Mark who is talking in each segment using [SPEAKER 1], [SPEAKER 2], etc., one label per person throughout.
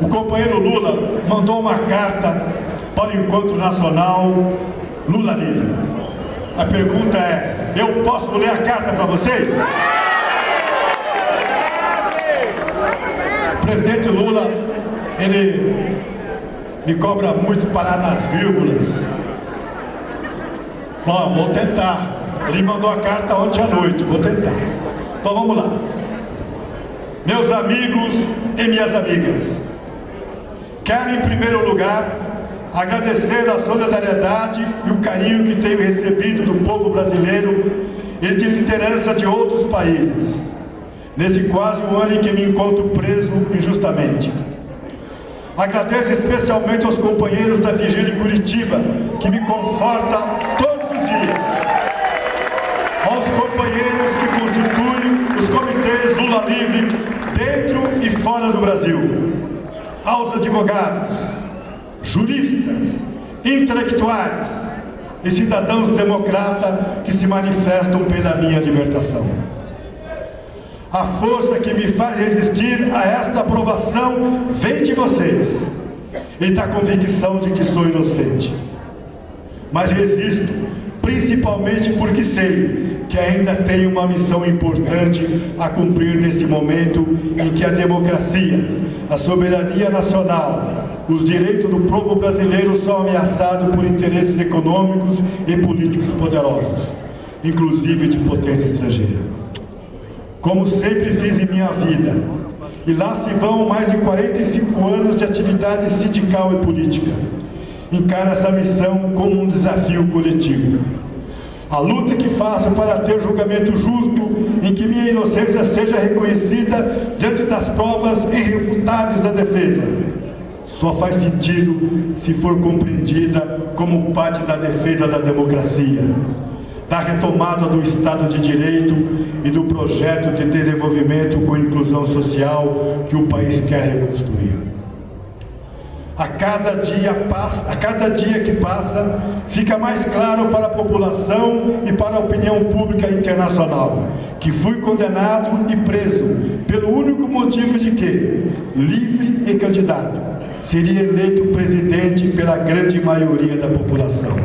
[SPEAKER 1] o companheiro Lula mandou uma carta para o Encontro Nacional Lula Livre. A pergunta é, eu posso ler a carta para vocês? O presidente Lula, ele me cobra muito parar nas vírgulas. Bom, vou tentar. Ele mandou a carta ontem à noite, vou tentar. Então vamos lá. Meus amigos e minhas amigas, quero em primeiro lugar agradecer a solidariedade e o carinho que tenho recebido do povo brasileiro e de liderança de outros países, nesse quase um ano em que me encontro preso injustamente. Agradeço especialmente aos companheiros da Vigília em Curitiba, que me conforta todos os dias. Aos companheiros que constituem os comitês Lula Livre dentro e fora do Brasil. Aos advogados, juristas, intelectuais e cidadãos democratas que se manifestam pela minha libertação. A força que me faz resistir a esta aprovação vem de vocês e da convicção de que sou inocente. Mas resisto, principalmente porque sei que ainda tenho uma missão importante a cumprir neste momento em que a democracia, a soberania nacional, os direitos do povo brasileiro são ameaçados por interesses econômicos e políticos poderosos, inclusive de potência estrangeira. Como sempre fiz em minha vida, e lá se vão mais de 45 anos de atividade sindical e política, encaro essa missão como um desafio coletivo. A luta que faço para ter julgamento justo, em que minha inocência seja reconhecida diante das provas irrefutáveis da defesa, só faz sentido se for compreendida como parte da defesa da democracia, da retomada do Estado de Direito e do projeto de desenvolvimento com inclusão social que o país quer reconstruir. A cada dia, a cada dia que passa, fica mais claro para a população e para a opinião pública internacional que fui condenado e preso pelo único motivo de que, livre e candidato, seria eleito presidente pela grande maioria da população.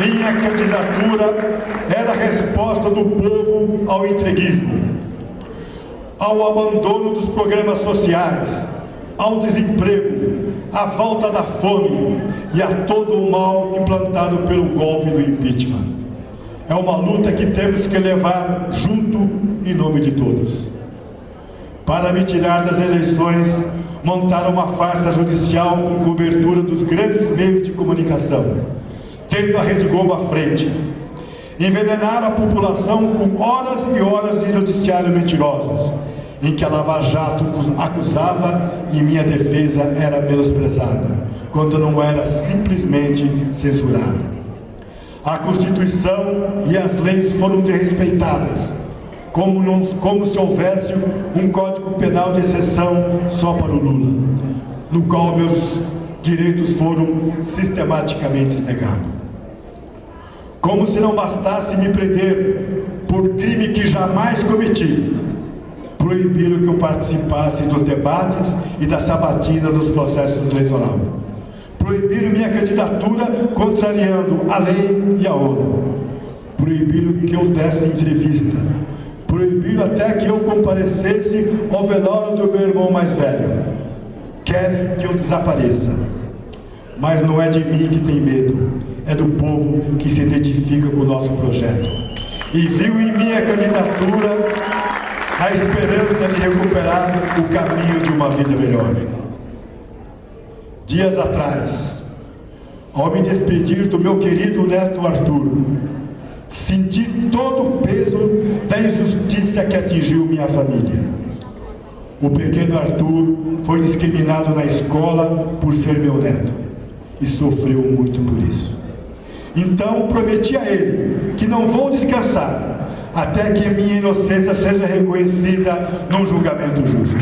[SPEAKER 1] Minha candidatura era a resposta do povo ao entreguismo, ao abandono dos programas sociais, ao desemprego, à volta da fome e a todo o mal implantado pelo golpe do impeachment. É uma luta que temos que levar junto em nome de todos para me tirar das eleições, montaram uma farsa judicial com cobertura dos grandes meios de comunicação, tendo a Rede Globo à frente. Envenenaram a população com horas e horas de noticiário mentirosos, em que a Lava Jato acusava e minha defesa era menosprezada, quando não era simplesmente censurada. A Constituição e as leis foram desrespeitadas, como, não, como se houvesse um código penal de exceção só para o Lula, no qual meus direitos foram sistematicamente negados. Como se não bastasse me prender por crime que jamais cometi, proibiram que eu participasse dos debates e da sabatina dos processos eleitorais. Proibiram minha candidatura contrariando a lei e a ONU. Proibiram que eu desse entrevista, proibiram até que eu comparecesse ao velório do meu irmão mais velho. Querem que eu desapareça. Mas não é de mim que tem medo, é do povo que se identifica com o nosso projeto. E viu em minha candidatura a esperança de recuperar o caminho de uma vida melhor. Dias atrás, ao me despedir do meu querido neto Arthur, Senti todo o peso da injustiça que atingiu minha família. O pequeno Arthur foi discriminado na escola por ser meu neto e sofreu muito por isso. Então prometi a ele que não vou descansar até que minha inocência seja reconhecida num julgamento justo.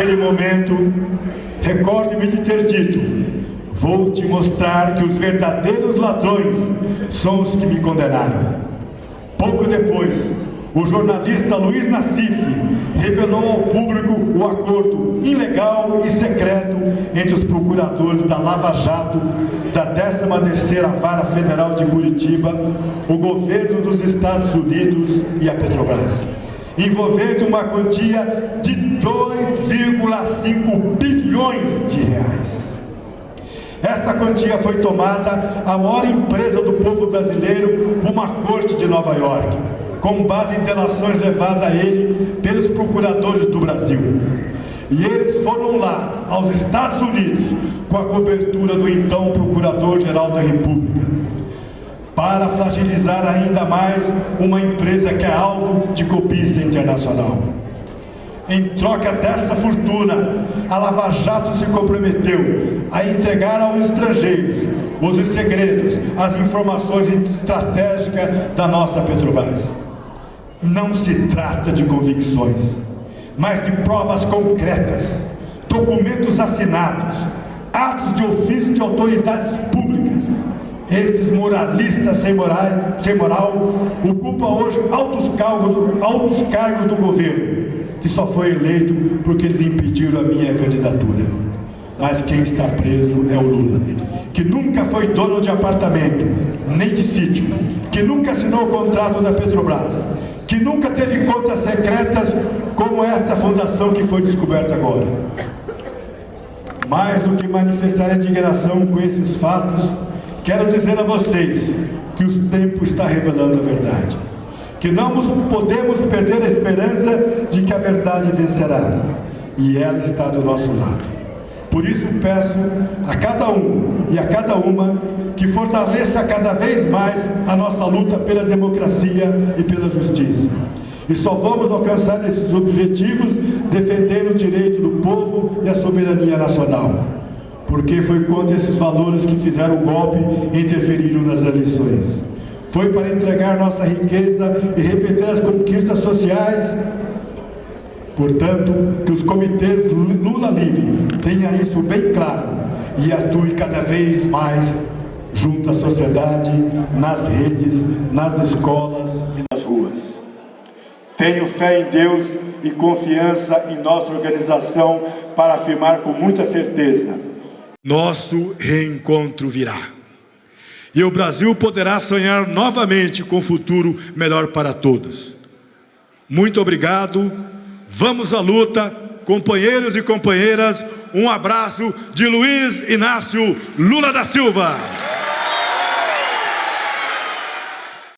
[SPEAKER 1] naquele momento, recorde-me de ter dito: Vou te mostrar que os verdadeiros ladrões são os que me condenaram. Pouco depois, o jornalista Luiz Nassif revelou ao público o acordo ilegal e secreto entre os procuradores da Lava Jato, da 13ª Vara Federal de Curitiba, o governo dos Estados Unidos e a Petrobras, envolvendo uma quantia de 2,5 bilhões de reais. Esta quantia foi tomada a maior empresa do povo brasileiro por uma corte de Nova York com base em delações levadas a ele pelos procuradores do Brasil. E eles foram lá, aos Estados Unidos, com a cobertura do então Procurador-Geral da República, para fragilizar ainda mais uma empresa que é alvo de cobiça internacional. Em troca desta fortuna, a Lava Jato se comprometeu a entregar aos estrangeiros os segredos, as informações estratégicas da nossa Petrobras. Não se trata de convicções, mas de provas concretas, documentos assinados, atos de ofício de autoridades públicas. Estes moralistas sem, morais, sem moral ocupam hoje altos cargos, altos cargos do governo, que só foi eleito porque eles impediram a minha candidatura. Mas quem está preso é o Lula, que nunca foi dono de apartamento, nem de sítio, que nunca assinou o contrato da Petrobras, que nunca teve contas secretas como esta fundação que foi descoberta agora. Mais do que manifestar indignação com esses fatos, quero dizer a vocês que o tempo está revelando a verdade. Que não podemos perder a esperança de que a verdade vencerá. E ela está do nosso lado. Por isso peço a cada um e a cada uma que fortaleça cada vez mais a nossa luta pela democracia e pela justiça. E só vamos alcançar esses objetivos defendendo o direito do povo e a soberania nacional. Porque foi contra esses valores que fizeram o golpe e interferiram nas eleições. Foi para entregar nossa riqueza e repetir as conquistas sociais. Portanto, que os comitês Lula Livre tenham isso bem claro e atue cada vez mais junto à sociedade, nas redes, nas escolas e nas ruas. Tenho fé em Deus e confiança em nossa organização para afirmar com muita certeza: nosso reencontro virá. E o Brasil poderá sonhar novamente com um futuro melhor para todos. Muito obrigado. Vamos à luta, companheiros e companheiras. Um abraço de Luiz Inácio Lula da Silva.